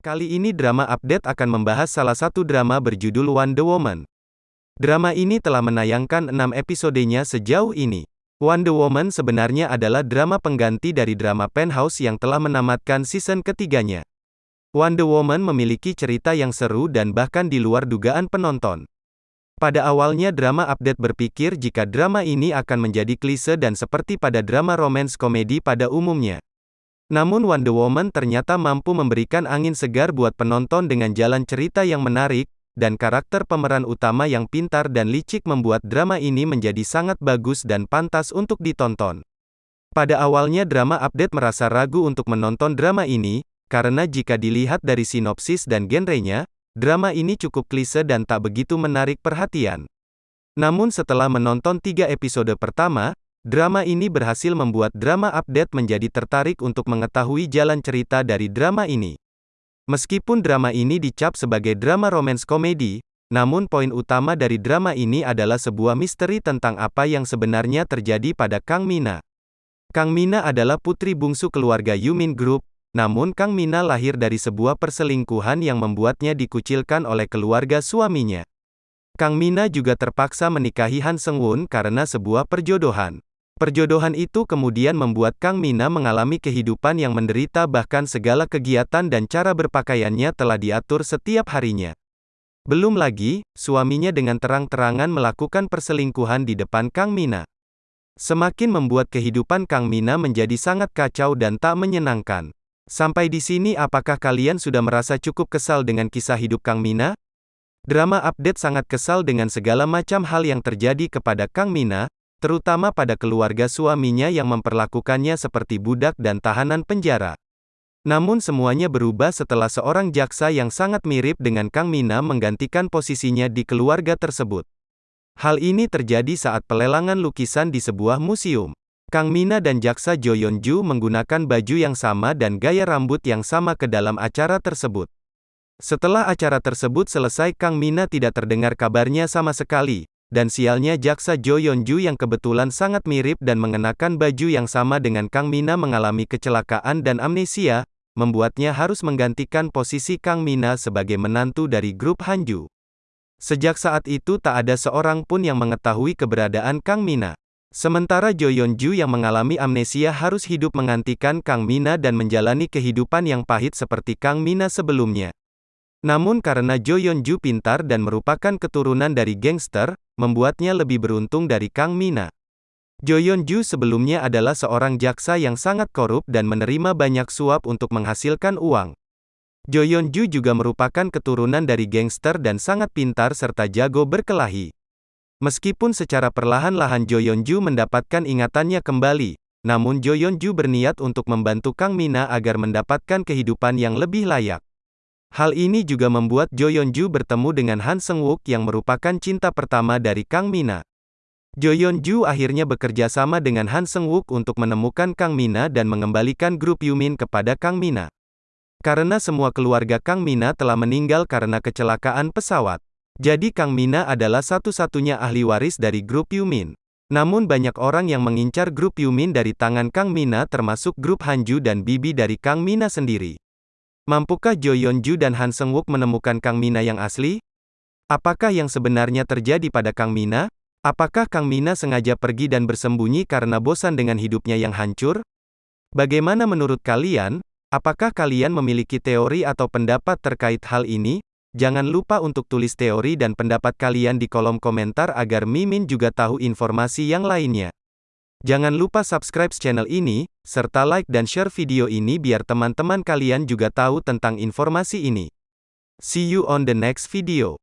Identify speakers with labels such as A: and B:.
A: Kali ini drama update akan membahas salah satu drama berjudul Wonder Woman. Drama ini telah menayangkan 6 episodenya sejauh ini. Wonder Woman sebenarnya adalah drama pengganti dari drama Penthouse yang telah menamatkan season ketiganya. Wonder Woman memiliki cerita yang seru dan bahkan di luar dugaan penonton. Pada awalnya drama update berpikir jika drama ini akan menjadi klise dan seperti pada drama romance komedi pada umumnya. Namun Wonder Woman ternyata mampu memberikan angin segar buat penonton dengan jalan cerita yang menarik, dan karakter pemeran utama yang pintar dan licik membuat drama ini menjadi sangat bagus dan pantas untuk ditonton. Pada awalnya drama update merasa ragu untuk menonton drama ini, karena jika dilihat dari sinopsis dan genrenya, drama ini cukup klise dan tak begitu menarik perhatian. Namun setelah menonton tiga episode pertama, Drama ini berhasil membuat drama update menjadi tertarik untuk mengetahui jalan cerita dari drama ini. Meskipun drama ini dicap sebagai drama romance komedi, namun poin utama dari drama ini adalah sebuah misteri tentang apa yang sebenarnya terjadi pada Kang Mina. Kang Mina adalah putri bungsu keluarga Yumin Group, namun Kang Mina lahir dari sebuah perselingkuhan yang membuatnya dikucilkan oleh keluarga suaminya. Kang Mina juga terpaksa menikahi Han Seung-won karena sebuah perjodohan. Perjodohan itu kemudian membuat Kang Mina mengalami kehidupan yang menderita bahkan segala kegiatan dan cara berpakaiannya telah diatur setiap harinya. Belum lagi, suaminya dengan terang-terangan melakukan perselingkuhan di depan Kang Mina. Semakin membuat kehidupan Kang Mina menjadi sangat kacau dan tak menyenangkan. Sampai di sini apakah kalian sudah merasa cukup kesal dengan kisah hidup Kang Mina? Drama update sangat kesal dengan segala macam hal yang terjadi kepada Kang Mina, terutama pada keluarga suaminya yang memperlakukannya seperti budak dan tahanan penjara. Namun semuanya berubah setelah seorang jaksa yang sangat mirip dengan Kang Mina menggantikan posisinya di keluarga tersebut. Hal ini terjadi saat pelelangan lukisan di sebuah museum. Kang Mina dan jaksa Jo Yeon Ju menggunakan baju yang sama dan gaya rambut yang sama ke dalam acara tersebut. Setelah acara tersebut selesai Kang Mina tidak terdengar kabarnya sama sekali, dan sialnya jaksa Jo Yeon Ju yang kebetulan sangat mirip dan mengenakan baju yang sama dengan Kang Mina mengalami kecelakaan dan amnesia, membuatnya harus menggantikan posisi Kang Mina sebagai menantu dari grup Hanju. Sejak saat itu tak ada seorang pun yang mengetahui keberadaan Kang Mina. Sementara Jo Yeon Ju yang mengalami amnesia harus hidup menggantikan Kang Mina dan menjalani kehidupan yang pahit seperti Kang Mina sebelumnya. Namun karena Jo Yeon Ju pintar dan merupakan keturunan dari gangster, membuatnya lebih beruntung dari Kang Mina. Jo Yeon Ju sebelumnya adalah seorang jaksa yang sangat korup dan menerima banyak suap untuk menghasilkan uang. Jo Yeon Ju juga merupakan keturunan dari gangster dan sangat pintar serta jago berkelahi. Meskipun secara perlahan-lahan Jo Yeon Ju mendapatkan ingatannya kembali, namun Jo Yeon Ju berniat untuk membantu Kang Mina agar mendapatkan kehidupan yang lebih layak. Hal ini juga membuat Jo Yeon Ju bertemu dengan Han Seung Wook yang merupakan cinta pertama dari Kang Mina. Jo Yeon Ju akhirnya bekerja sama dengan Han Seung Wook untuk menemukan Kang Mina dan mengembalikan grup Yumin kepada Kang Mina. Karena semua keluarga Kang Mina telah meninggal karena kecelakaan pesawat. Jadi Kang Mina adalah satu-satunya ahli waris dari grup Yumin. Namun banyak orang yang mengincar grup Yumin dari tangan Kang Mina termasuk grup Hanju dan Bibi dari Kang Mina sendiri. Mampukah Jo Yeon Ju dan Han Seung Wook menemukan Kang Mina yang asli? Apakah yang sebenarnya terjadi pada Kang Mina? Apakah Kang Mina sengaja pergi dan bersembunyi karena bosan dengan hidupnya yang hancur? Bagaimana menurut kalian? Apakah kalian memiliki teori atau pendapat terkait hal ini? Jangan lupa untuk tulis teori dan pendapat kalian di kolom komentar agar Mimin juga tahu informasi yang lainnya. Jangan lupa subscribe channel ini, serta like dan share video ini biar teman-teman kalian juga tahu tentang informasi ini. See you on the next video.